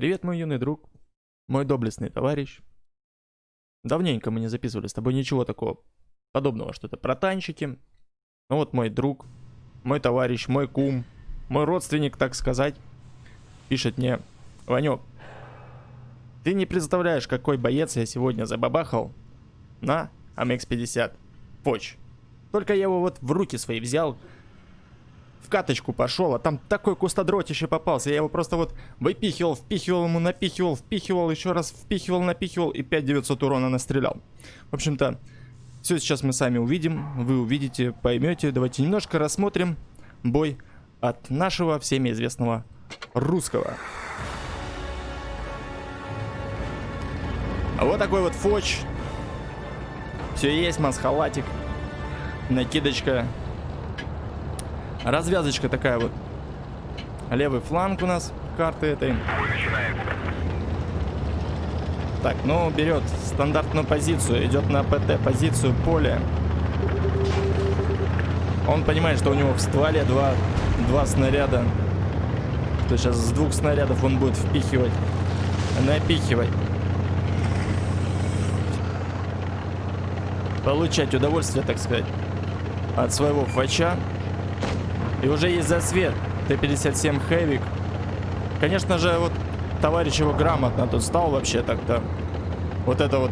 Привет, мой юный друг, мой доблестный товарищ. Давненько мы не записывали с тобой ничего такого подобного, что-то про танчики. Ну вот мой друг, мой товарищ, мой кум, мой родственник, так сказать, пишет мне, Ванек, ты не представляешь, какой боец я сегодня забабахал на АМХ-50 Фоч. Только я его вот в руки свои взял, в каточку пошел, а там такой кустодротище попался. Я его просто вот выпихивал, впихивал ему, напихивал, впихивал, еще раз впихивал, напихивал и 5900 урона настрелял. В общем-то, все сейчас мы сами увидим, вы увидите, поймете. Давайте немножко рассмотрим бой от нашего всеми известного русского. Вот такой вот фоч. Все есть, масхалатик. Накидочка Развязочка такая вот. Левый фланг у нас карты этой. Так, ну берет стандартную позицию, идет на ПТ позицию поля. Он понимает, что у него в стволе два, два снаряда. То сейчас с двух снарядов он будет впихивать, напихивать. Получать удовольствие, так сказать, от своего фача. И уже есть засвет. Т-57 Хэвик. Конечно же, вот товарищ его грамотно тут стал вообще так-то. Вот это вот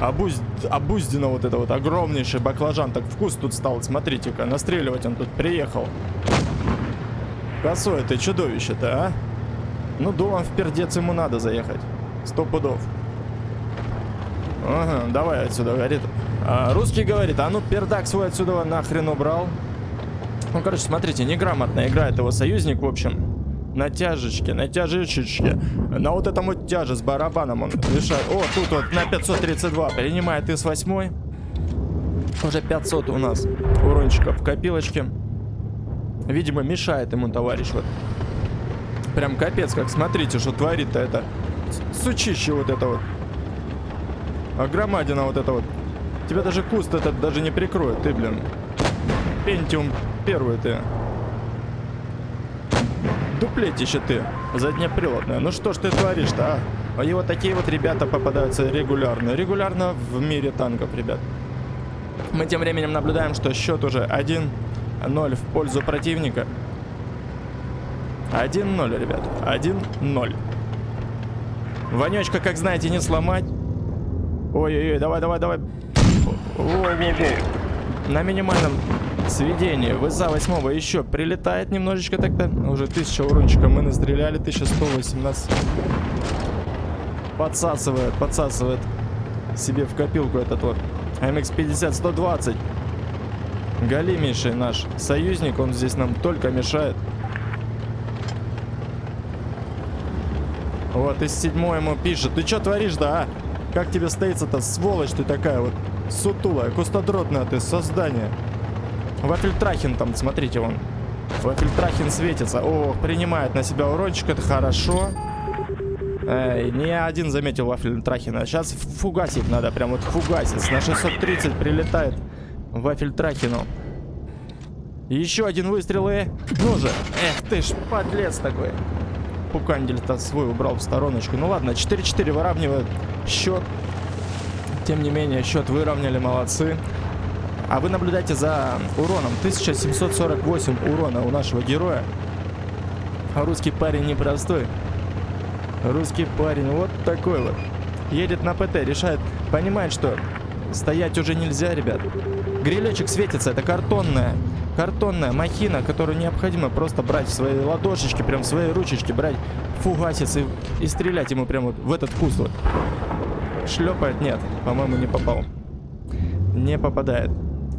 обузд... обуздено вот это вот огромнейший баклажан. Так вкус тут стал, смотрите-ка. Настреливать он тут приехал. Косое ты чудовище-то, а? Ну, дулом в пердец ему надо заехать. Сто пудов. Ага, давай отсюда, говорит. А, русский говорит, а ну пердак свой отсюда нахрен убрал. Ну, короче, смотрите, неграмотно играет его союзник, в общем. На тяжечке, на тяжечечке. На вот этом вот тяже с барабаном он решает. О, тут вот на 532 принимает из 8 Уже 500 у нас урончика в копилочке. Видимо, мешает ему товарищ вот. Прям капец, как смотрите, что творит-то это. Сучище вот это вот. А громадина вот это вот. Тебя даже куст этот даже не прикроет, ты, блин. Пентиум первый ты. Дуплетище ты, заднеприводное. Ну что ж ты творишь-то, а? И вот такие вот ребята попадаются регулярно. Регулярно в мире танков, ребят. Мы тем временем наблюдаем, что счет уже 1-0 в пользу противника. 1-0, ребят. 1-0. Вонечка, как знаете, не сломать. Ой-ой-ой, давай, давай, давай. Воу-воу-воу. На минимальном Сведение. ВЗА 8 еще прилетает немножечко тогда. Уже 1000 урончика мы настреляли. 1118. Подсасывает, подсасывает себе в копилку этот вот. МХ-50 120. Галимейший наш союзник. Он здесь нам только мешает. Вот, из седьмой ему пишет. Ты что творишь-то, а? Как тебе стоится-то, сволочь ты такая вот? Сутулая, кустодротная ты, создание. Вафельтрахин там, смотрите, вон. Вафельтрахин светится. О, принимает на себя урончик, это хорошо. Эй, не один заметил Вафельтрахина. Сейчас фугасить надо, прям вот фугасить. На 630 прилетает Вафельтрахину. Еще один выстрел и... Ну же! Эх ты ж, подлец такой. Пукандель-то свой убрал в стороночку. Ну ладно, 4-4 выравнивает счет. Тем не менее, счет выровняли, молодцы. А вы наблюдаете за уроном. 1748 урона у нашего героя. Русский парень непростой. Русский парень вот такой вот. Едет на ПТ, решает, понимает, что стоять уже нельзя, ребят. Грилечек светится, это картонная, картонная махина, которую необходимо просто брать в свои ладошечки, прям в свои ручечки, брать фугасец и, и стрелять ему прям вот в этот куст вот. Шлепает? Нет, по-моему, не попал. Не попадает.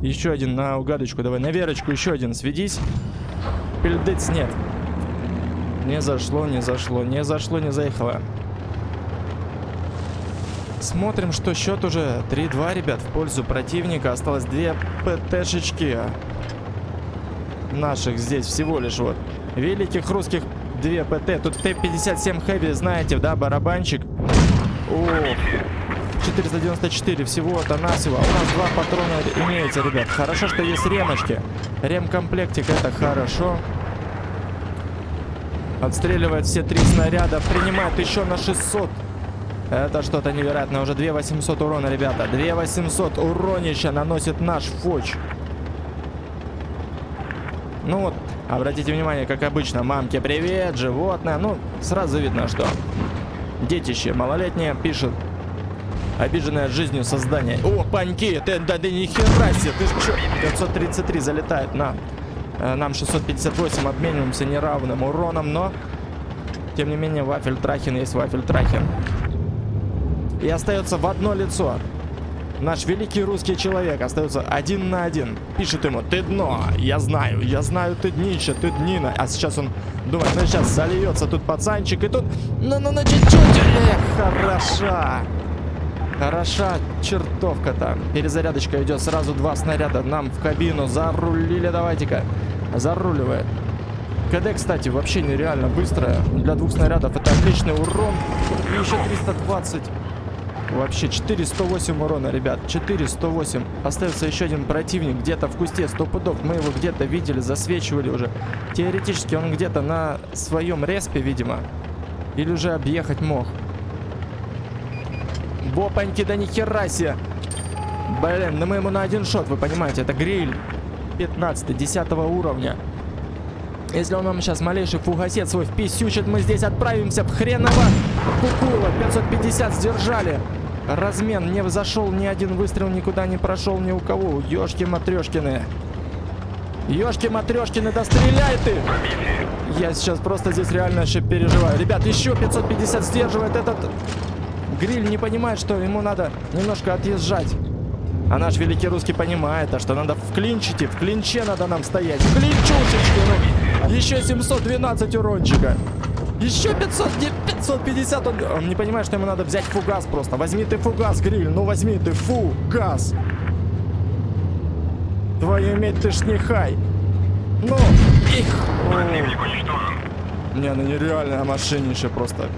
Еще один на угадочку. Давай на Верочку. Еще один. Сведись. Пельдец нет. Не зашло, не зашло, не зашло, не заехало. Смотрим, что счет уже 3-2, ребят, в пользу противника. Осталось две ПТшечки наших здесь всего лишь вот. Великих русских две ПТ. Тут Т-57 Хэви, знаете, да, барабанчик. Ох. 494 всего-то навсего. А у нас два патрона имеется, ребят. Хорошо, что есть ремочки. Ремкомплектик это хорошо. Отстреливает все три снаряда. Принимает еще на 600. Это что-то невероятное. Уже 2800 урона, ребята. 2800 уронища наносит наш Фоч. Ну вот, обратите внимание, как обычно, мамке привет, животное. Ну, сразу видно, что детище малолетнее пишет. Обиженное жизнью создание. О, паньки, ты, да, да ни хера себе, ты что? 533 залетает на... Э, нам 658 обмениваемся неравным уроном, но... Тем не менее, вафель Трахин есть вафель Трахин. И остается в одно лицо. Наш великий русский человек остается один на один. Пишет ему, ты дно, я знаю, я знаю, ты днище, ты днина. А сейчас он думает, ну сейчас зальется тут пацанчик, и тут, ну, ну, ну, чуть-чуть, эх, хороша. Хороша чертовка-то. Перезарядочка идет, сразу два снаряда нам в кабину. Зарулили, давайте-ка. Заруливает. КД, кстати, вообще нереально быстрая. Для двух снарядов это отличный урон. И еще 320 Вообще 408 урона, ребят. 408. Остается еще один противник где-то в кусте. Сто пудов. Мы его где-то видели, засвечивали уже. Теоретически он где-то на своем респе, видимо. Или уже объехать мог. Бопаньки, да нихера себе. Блин, ну мы ему на один шот, вы понимаете. Это гриль 15 10 уровня. Если он нам сейчас малейший фугасет свой вписючит, мы здесь отправимся в хреново кукула. 550 сдержали. Размен не зашел, ни один выстрел никуда не прошел ни у кого. Ёшки-матрешкины. Ёшки-матрешкины, да стреляй ты! Я сейчас просто здесь реально еще переживаю. Ребят, еще 550 сдерживает этот... Гриль не понимает, что ему надо немножко отъезжать. А наш великий русский понимает, а что надо в клинчите, в клинче надо нам стоять. В клинчушечке, ну. Еще 712 урончика. Еще 500, 550. Он, он не понимает, что ему надо взять фугас просто. Возьми ты фугас, гриль. Ну возьми ты фугас. Твою иметь ты ж не хай. Ну, их. Противник уничтожен. Не, ну нереальная машинище просто.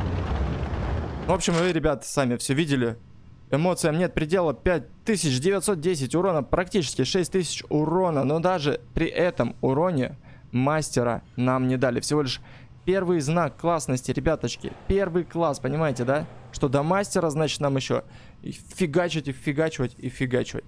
В общем, вы, ребят, сами все видели. Эмоциям нет предела 5910 урона, практически 6000 урона. Но даже при этом уроне мастера нам не дали. Всего лишь первый знак классности, ребяточки. Первый класс, понимаете, да? Что до мастера, значит, нам еще фигачить, и фигачивать, и фигачивать.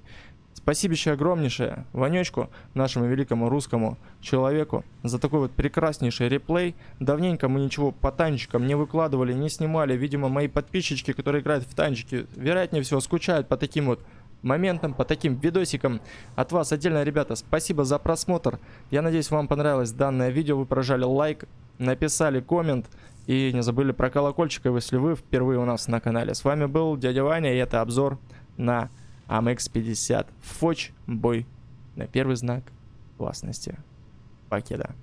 Спасибо еще огромнейшее Ванечку, нашему великому русскому человеку, за такой вот прекраснейший реплей. Давненько мы ничего по танчикам не выкладывали, не снимали. Видимо, мои подписчики, которые играют в танчики, вероятнее всего скучают по таким вот моментам, по таким видосикам. От вас отдельно, ребята, спасибо за просмотр. Я надеюсь, вам понравилось данное видео. Вы прожали лайк, написали коммент. И не забыли про колокольчик, если вы впервые у нас на канале. С вами был дядя Ваня, и это обзор на АМХ-50 Фоч бой на первый знак классности. Покеда.